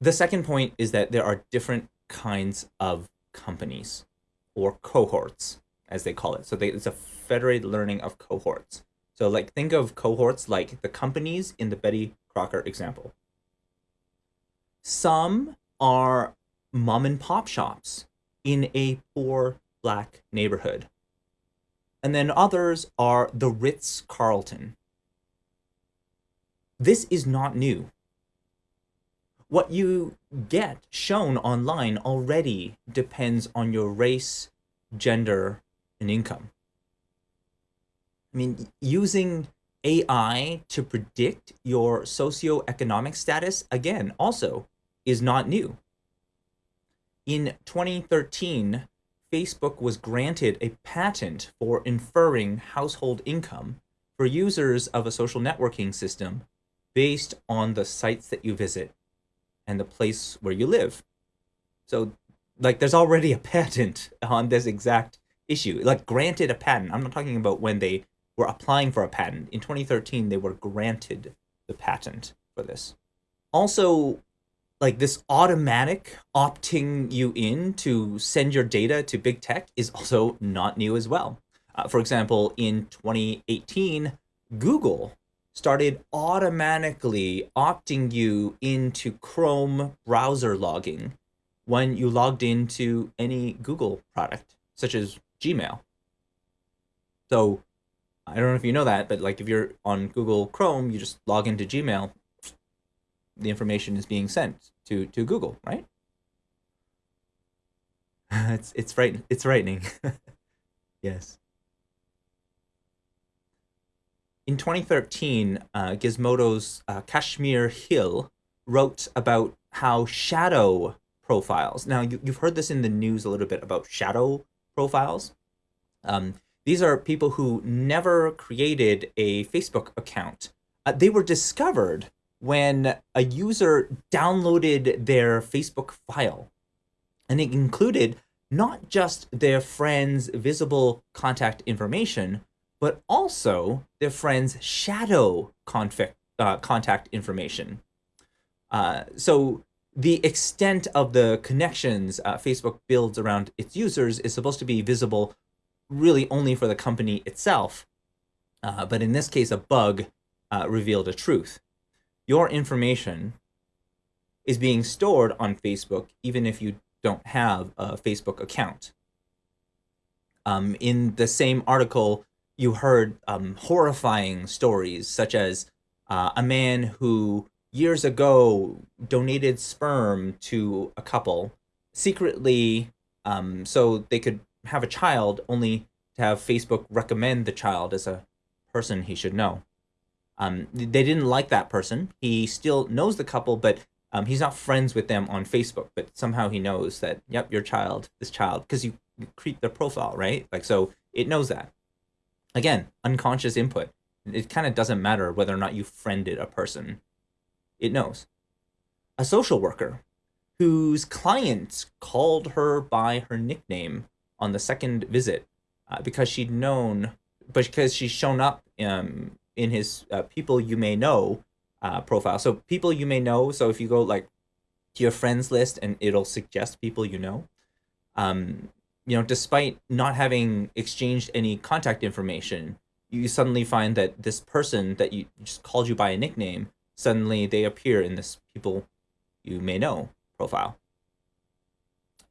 The second point is that there are different kinds of companies or cohorts, as they call it. So they, it's a federated learning of cohorts. So like think of cohorts like the companies in the Betty Crocker example. Some are mom and pop shops in a poor black neighborhood. And then others are the Ritz Carlton. This is not new. What you get shown online already depends on your race, gender, and income. I mean, using AI to predict your socioeconomic status, again, also is not new. In 2013, Facebook was granted a patent for inferring household income for users of a social networking system based on the sites that you visit and the place where you live. So like there's already a patent on this exact issue, like granted a patent. I'm not talking about when they were applying for a patent. In 2013, they were granted the patent for this. Also, like this automatic opting you in to send your data to big tech is also not new as well. Uh, for example, in 2018, Google started automatically opting you into Chrome browser logging when you logged into any Google product, such as Gmail. So I don't know if you know that, but like if you're on Google Chrome, you just log into Gmail, the information is being sent to to Google, right? it's it's frightening. It's frightening. yes. In 2013, uh, Gizmodo's uh, Kashmir Hill wrote about how shadow profiles. Now, you, you've heard this in the news a little bit about shadow profiles. Um, these are people who never created a Facebook account. Uh, they were discovered when a user downloaded their Facebook file. And it included not just their friend's visible contact information, but also their friend's shadow conflict, uh, contact information. Uh, so the extent of the connections uh, Facebook builds around its users is supposed to be visible really only for the company itself. Uh, but in this case, a bug uh, revealed a truth your information is being stored on Facebook, even if you don't have a Facebook account. Um, in the same article, you heard um, horrifying stories, such as uh, a man who years ago donated sperm to a couple secretly um, so they could have a child, only to have Facebook recommend the child as a person he should know. Um, they didn't like that person. He still knows the couple, but um, he's not friends with them on Facebook. But somehow he knows that, yep, your child, this child, because you, create their profile, right? Like, so it knows that. Again, unconscious input. It kind of doesn't matter whether or not you friended a person. It knows. A social worker whose clients called her by her nickname on the second visit uh, because she'd known, because she's shown up um, in his uh, people you may know uh, profile. So people you may know. So if you go like to your friends list and it'll suggest people you know. Um, you know, despite not having exchanged any contact information, you suddenly find that this person that you just called you by a nickname, suddenly they appear in this people you may know profile.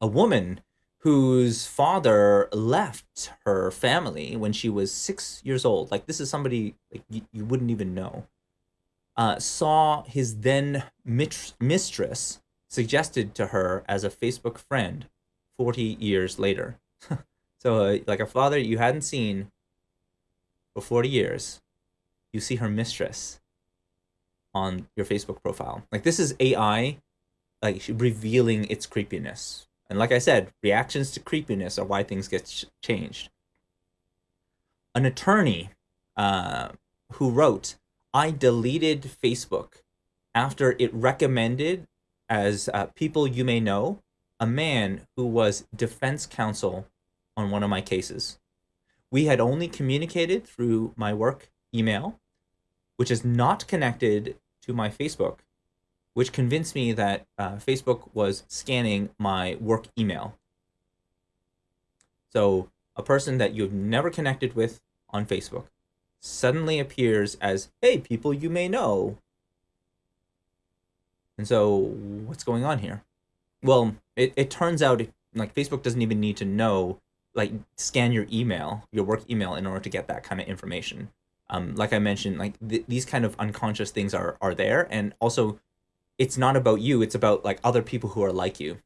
A woman whose father left her family when she was six years old. Like this is somebody like you, you wouldn't even know. Uh, saw his then mistress suggested to her as a Facebook friend 40 years later. so uh, like a father you hadn't seen for 40 years, you see her mistress on your Facebook profile. Like this is AI like revealing its creepiness and like I said, reactions to creepiness are why things get changed. An attorney uh, who wrote, I deleted Facebook after it recommended as uh, people you may know, a man who was defense counsel on one of my cases. We had only communicated through my work email, which is not connected to my Facebook which convinced me that uh, Facebook was scanning my work email. So a person that you've never connected with on Facebook suddenly appears as, hey, people you may know. And so what's going on here? Well, it, it turns out like Facebook doesn't even need to know, like scan your email, your work email in order to get that kind of information. Um, like I mentioned, like th these kind of unconscious things are, are there. And also it's not about you, it's about like other people who are like you.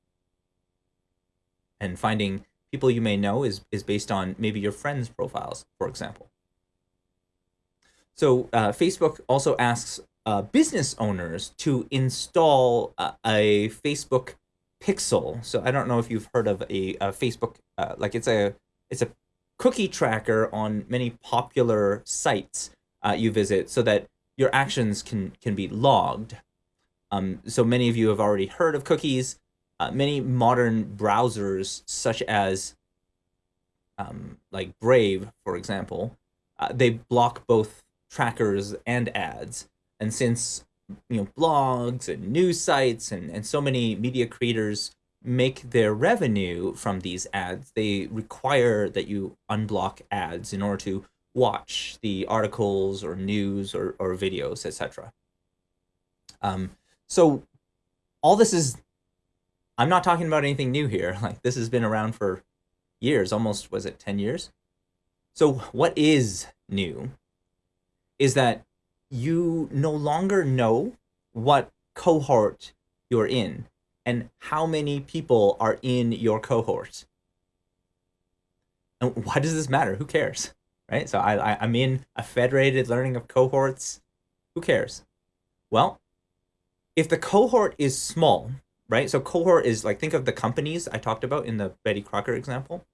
And finding people you may know is, is based on maybe your friends' profiles, for example. So uh, Facebook also asks uh, business owners to install uh, a Facebook Pixel. So I don't know if you've heard of a, a Facebook, uh, like it's a it's a cookie tracker on many popular sites uh, you visit, so that your actions can can be logged. Um, so many of you have already heard of cookies. Uh, many modern browsers, such as um, like Brave, for example, uh, they block both trackers and ads. And since you know blogs and news sites and, and so many media creators make their revenue from these ads, they require that you unblock ads in order to watch the articles or news or, or videos, etc. Um, so all this is, I'm not talking about anything new here. Like this has been around for years, almost, was it 10 years? So what is new is that you no longer know what cohort you're in and how many people are in your cohort. And why does this matter? Who cares? Right? So I, I, am in a federated learning of cohorts. Who cares? Well, if the cohort is small, right? So cohort is like, think of the companies I talked about in the Betty Crocker example.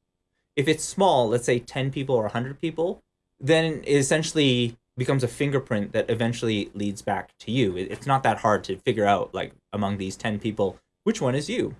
If it's small, let's say 10 people or 100 people, then essentially becomes a fingerprint that eventually leads back to you. It's not that hard to figure out, like, among these 10 people, which one is you.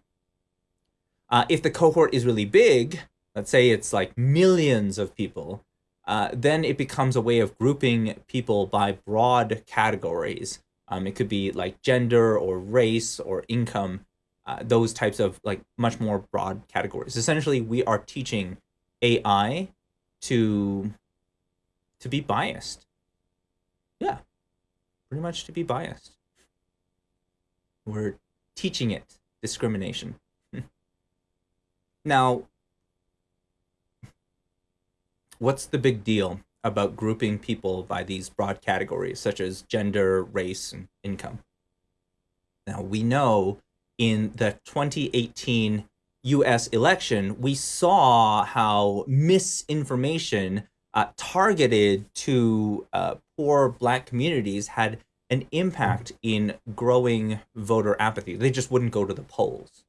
Uh, if the cohort is really big, let's say it's like millions of people, uh, then it becomes a way of grouping people by broad categories. Um, it could be like gender or race or income, uh, those types of like much more broad categories. Essentially, we are teaching AI to to be biased yeah, pretty much to be biased. We're teaching it discrimination. now, what's the big deal about grouping people by these broad categories, such as gender, race, and income? Now, we know in the 2018 US election, we saw how misinformation uh, targeted to uh, poor black communities had an impact in growing voter apathy. They just wouldn't go to the polls.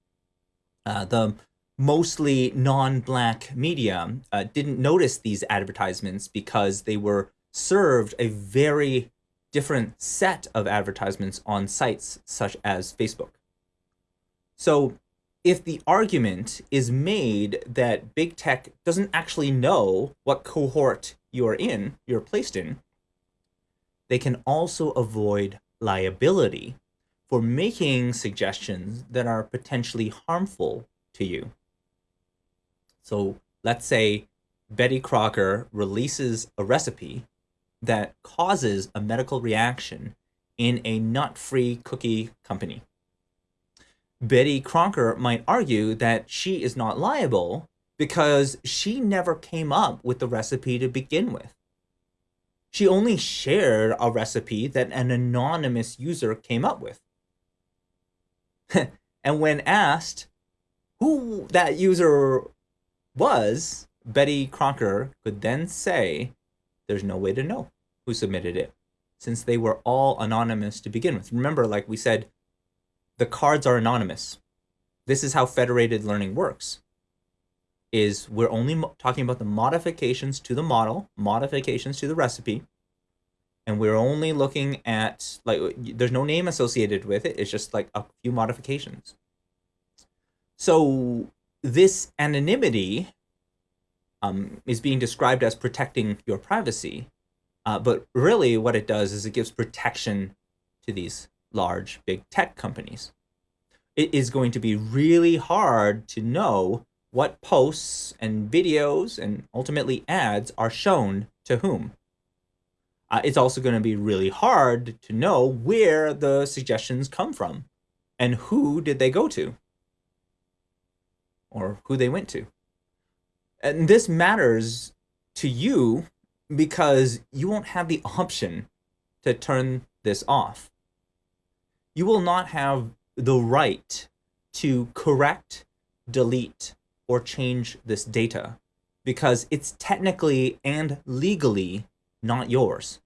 Uh, the mostly non-black media uh, didn't notice these advertisements because they were served a very different set of advertisements on sites such as Facebook. So if the argument is made that big tech doesn't actually know what cohort you're in, you're placed in, they can also avoid liability for making suggestions that are potentially harmful to you. So let's say Betty Crocker releases a recipe that causes a medical reaction in a nut-free cookie company. Betty Crocker might argue that she is not liable because she never came up with the recipe to begin with. She only shared a recipe that an anonymous user came up with. and when asked who that user was, Betty Crocker could then say, there's no way to know who submitted it, since they were all anonymous to begin with. Remember, like we said, the cards are anonymous. This is how federated learning works. Is we're only talking about the modifications to the model, modifications to the recipe, and we're only looking at like there's no name associated with it. It's just like a few modifications. So this anonymity um, is being described as protecting your privacy, uh, but really what it does is it gives protection to these large big tech companies. It is going to be really hard to know what posts and videos and ultimately ads are shown to whom. Uh, it's also going to be really hard to know where the suggestions come from and who did they go to or who they went to. And this matters to you because you won't have the option to turn this off. You will not have the right to correct, delete, or change this data because it's technically and legally not yours.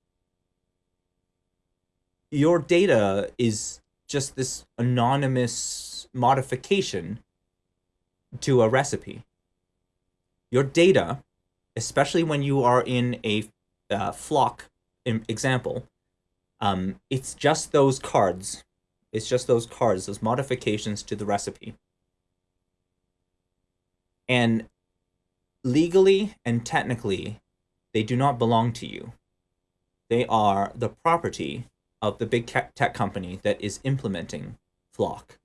Your data is just this anonymous modification to a recipe. Your data, especially when you are in a uh, FLoC example, um, it's just those cards. It's just those cards, those modifications to the recipe. And legally and technically, they do not belong to you. They are the property of the big tech company that is implementing FLoC.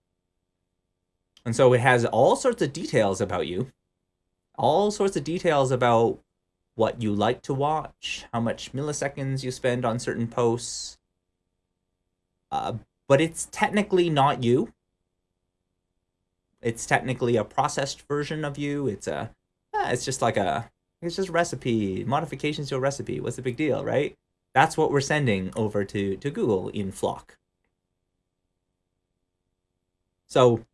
And so it has all sorts of details about you, all sorts of details about what you like to watch, how much milliseconds you spend on certain posts. Uh, but it's technically not you. It's technically a processed version of you. It's a, it's just like a, it's just recipe, modifications to a recipe. What's the big deal, right? That's what we're sending over to, to Google in FLoC. So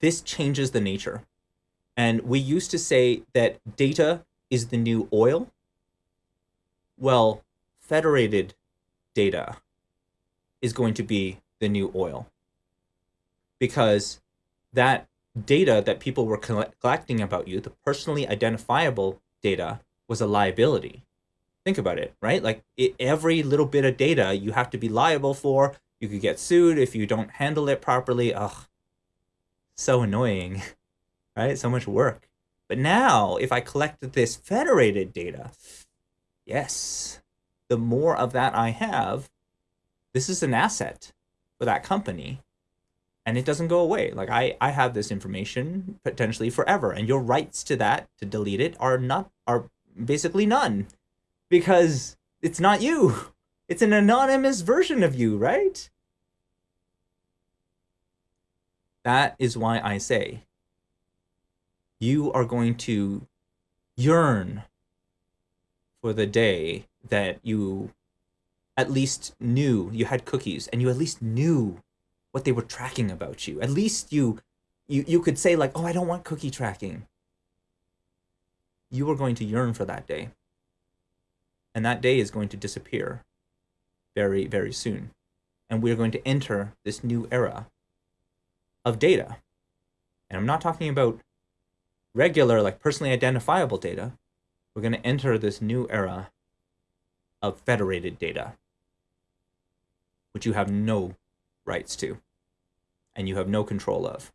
this changes the nature. And we used to say that data is the new oil. Well, federated data is going to be the new oil because that data that people were collecting about you, the personally identifiable data, was a liability. Think about it, right? Like it, every little bit of data you have to be liable for. You could get sued if you don't handle it properly. Ugh, so annoying, right? So much work. But now, if I collect this federated data, yes, the more of that I have, this is an asset for that company and it doesn't go away. Like I, I have this information potentially forever and your rights to that, to delete it are not, are basically none because it's not you. It's an anonymous version of you, right? That is why I say you are going to yearn for the day that you at least knew you had cookies and you at least knew what they were tracking about you. At least you you you could say like, "Oh, I don't want cookie tracking." You are going to yearn for that day. And that day is going to disappear very very soon. And we are going to enter this new era of data. And I'm not talking about regular, like personally identifiable data. We're going to enter this new era of federated data, which you have no rights to and you have no control of.